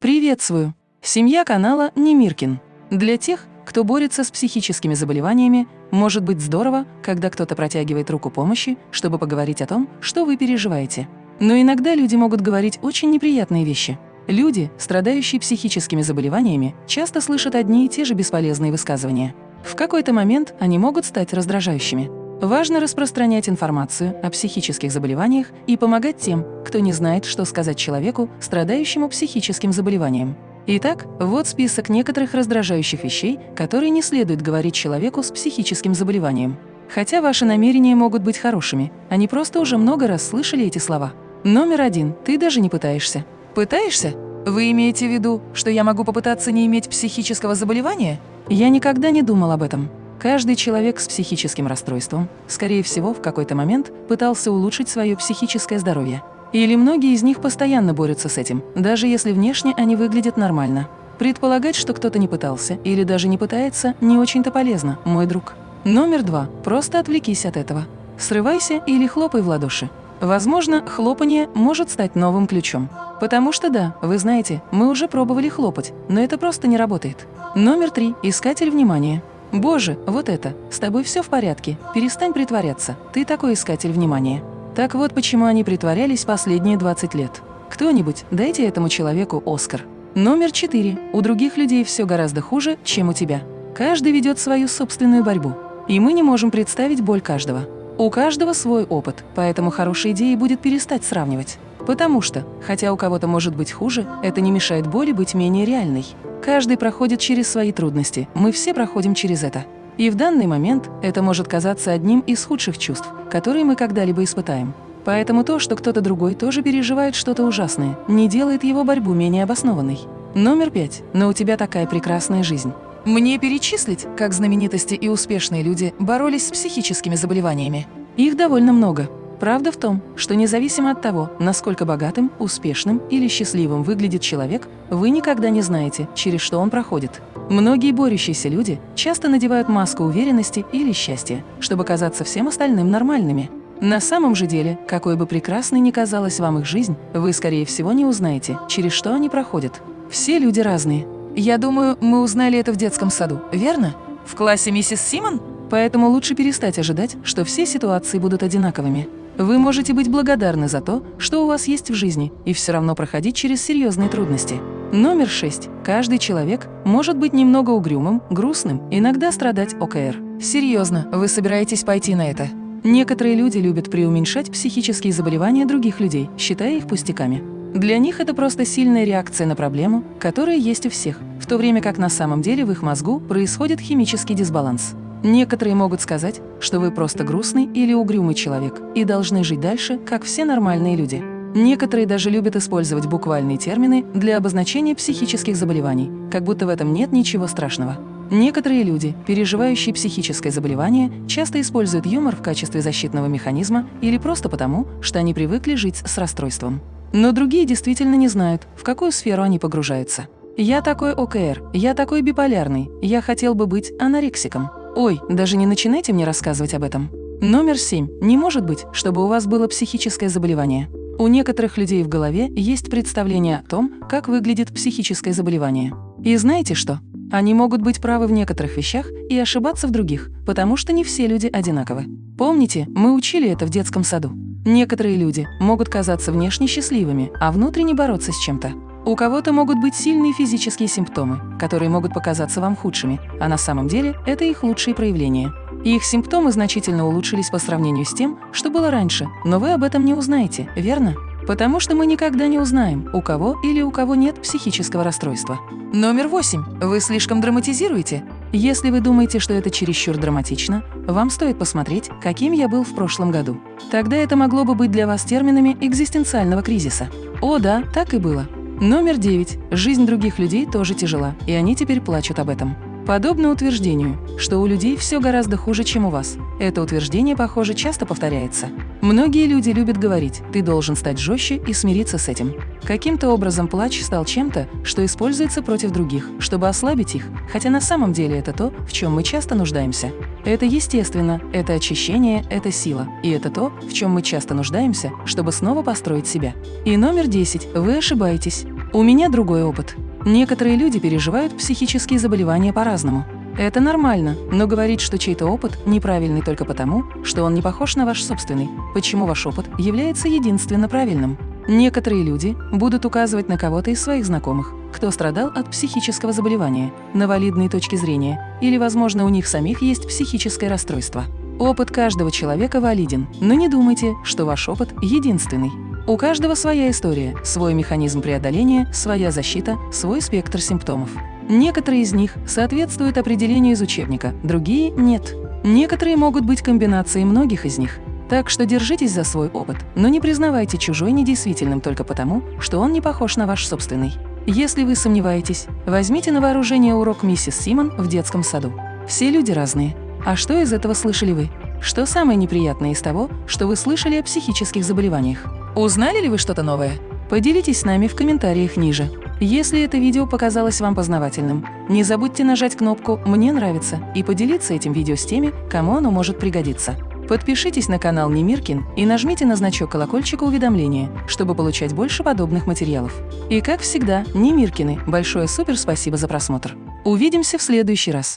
Приветствую! Семья канала Немиркин. Для тех, кто борется с психическими заболеваниями, может быть здорово, когда кто-то протягивает руку помощи, чтобы поговорить о том, что вы переживаете. Но иногда люди могут говорить очень неприятные вещи. Люди, страдающие психическими заболеваниями, часто слышат одни и те же бесполезные высказывания. В какой-то момент они могут стать раздражающими. Важно распространять информацию о психических заболеваниях и помогать тем, кто не знает, что сказать человеку, страдающему психическим заболеванием. Итак, вот список некоторых раздражающих вещей, которые не следует говорить человеку с психическим заболеванием. Хотя ваши намерения могут быть хорошими, они просто уже много раз слышали эти слова. Номер один. Ты даже не пытаешься. Пытаешься? Вы имеете в виду, что я могу попытаться не иметь психического заболевания? Я никогда не думал об этом. Каждый человек с психическим расстройством, скорее всего, в какой-то момент пытался улучшить свое психическое здоровье. Или многие из них постоянно борются с этим, даже если внешне они выглядят нормально. Предполагать, что кто-то не пытался или даже не пытается, не очень-то полезно, мой друг. Номер два. Просто отвлекись от этого. Срывайся или хлопай в ладоши. Возможно, хлопанье может стать новым ключом. Потому что да, вы знаете, мы уже пробовали хлопать, но это просто не работает. Номер три. Искатель внимания. «Боже, вот это! С тобой все в порядке. Перестань притворяться. Ты такой искатель внимания». Так вот почему они притворялись последние 20 лет. Кто-нибудь, дайте этому человеку Оскар. Номер четыре. У других людей все гораздо хуже, чем у тебя. Каждый ведет свою собственную борьбу. И мы не можем представить боль каждого. У каждого свой опыт, поэтому хорошей идеей будет перестать сравнивать. Потому что, хотя у кого-то может быть хуже, это не мешает боли быть менее реальной. Каждый проходит через свои трудности, мы все проходим через это. И в данный момент это может казаться одним из худших чувств, которые мы когда-либо испытаем. Поэтому то, что кто-то другой тоже переживает что-то ужасное, не делает его борьбу менее обоснованной. Номер пять. Но у тебя такая прекрасная жизнь. Мне перечислить, как знаменитости и успешные люди боролись с психическими заболеваниями? Их довольно много. Правда в том, что независимо от того, насколько богатым, успешным или счастливым выглядит человек, вы никогда не знаете, через что он проходит. Многие борющиеся люди часто надевают маску уверенности или счастья, чтобы казаться всем остальным нормальными. На самом же деле, какой бы прекрасной ни казалась вам их жизнь, вы, скорее всего, не узнаете, через что они проходят. Все люди разные. Я думаю, мы узнали это в детском саду, верно? В классе миссис Симон? Поэтому лучше перестать ожидать, что все ситуации будут одинаковыми. Вы можете быть благодарны за то, что у вас есть в жизни, и все равно проходить через серьезные трудности. Номер шесть. Каждый человек может быть немного угрюмым, грустным, иногда страдать ОКР. Серьезно, вы собираетесь пойти на это? Некоторые люди любят преуменьшать психические заболевания других людей, считая их пустяками. Для них это просто сильная реакция на проблему, которая есть у всех, в то время как на самом деле в их мозгу происходит химический дисбаланс. Некоторые могут сказать, что вы просто грустный или угрюмый человек и должны жить дальше, как все нормальные люди. Некоторые даже любят использовать буквальные термины для обозначения психических заболеваний, как будто в этом нет ничего страшного. Некоторые люди, переживающие психическое заболевание, часто используют юмор в качестве защитного механизма или просто потому, что они привыкли жить с расстройством. Но другие действительно не знают, в какую сферу они погружаются. «Я такой ОКР, я такой биполярный, я хотел бы быть анорексиком». Ой, даже не начинайте мне рассказывать об этом. Номер семь. Не может быть, чтобы у вас было психическое заболевание. У некоторых людей в голове есть представление о том, как выглядит психическое заболевание. И знаете что? Они могут быть правы в некоторых вещах и ошибаться в других, потому что не все люди одинаковы. Помните, мы учили это в детском саду. Некоторые люди могут казаться внешне счастливыми, а внутренне бороться с чем-то. У кого-то могут быть сильные физические симптомы, которые могут показаться вам худшими, а на самом деле это их лучшие проявления. И их симптомы значительно улучшились по сравнению с тем, что было раньше, но вы об этом не узнаете, верно? Потому что мы никогда не узнаем, у кого или у кого нет психического расстройства. Номер восемь. Вы слишком драматизируете. Если вы думаете, что это чересчур драматично, вам стоит посмотреть, каким я был в прошлом году. Тогда это могло бы быть для вас терминами экзистенциального кризиса. О да, так и было. Номер девять. Жизнь других людей тоже тяжела, и они теперь плачут об этом. Подобно утверждению, что у людей все гораздо хуже, чем у вас. Это утверждение, похоже, часто повторяется. Многие люди любят говорить «ты должен стать жестче и смириться с этим». Каким-то образом плач стал чем-то, что используется против других, чтобы ослабить их, хотя на самом деле это то, в чем мы часто нуждаемся. Это естественно, это очищение, это сила, и это то, в чем мы часто нуждаемся, чтобы снова построить себя. И номер 10. Вы ошибаетесь. У меня другой опыт. Некоторые люди переживают психические заболевания по-разному. Это нормально, но говорить, что чей-то опыт неправильный только потому, что он не похож на ваш собственный, почему ваш опыт является единственно правильным. Некоторые люди будут указывать на кого-то из своих знакомых, кто страдал от психического заболевания, на валидные точки зрения, или, возможно, у них самих есть психическое расстройство. Опыт каждого человека валиден, но не думайте, что ваш опыт единственный. У каждого своя история, свой механизм преодоления, своя защита, свой спектр симптомов. Некоторые из них соответствуют определению из учебника, другие – нет. Некоторые могут быть комбинацией многих из них. Так что держитесь за свой опыт, но не признавайте чужой недействительным только потому, что он не похож на ваш собственный. Если вы сомневаетесь, возьмите на вооружение урок миссис Симон в детском саду. Все люди разные. А что из этого слышали вы? Что самое неприятное из того, что вы слышали о психических заболеваниях? Узнали ли вы что-то новое? Поделитесь с нами в комментариях ниже. Если это видео показалось вам познавательным, не забудьте нажать кнопку «Мне нравится» и поделиться этим видео с теми, кому оно может пригодиться. Подпишитесь на канал Немиркин и нажмите на значок колокольчика уведомления, чтобы получать больше подобных материалов. И как всегда, Немиркины, большое супер спасибо за просмотр. Увидимся в следующий раз.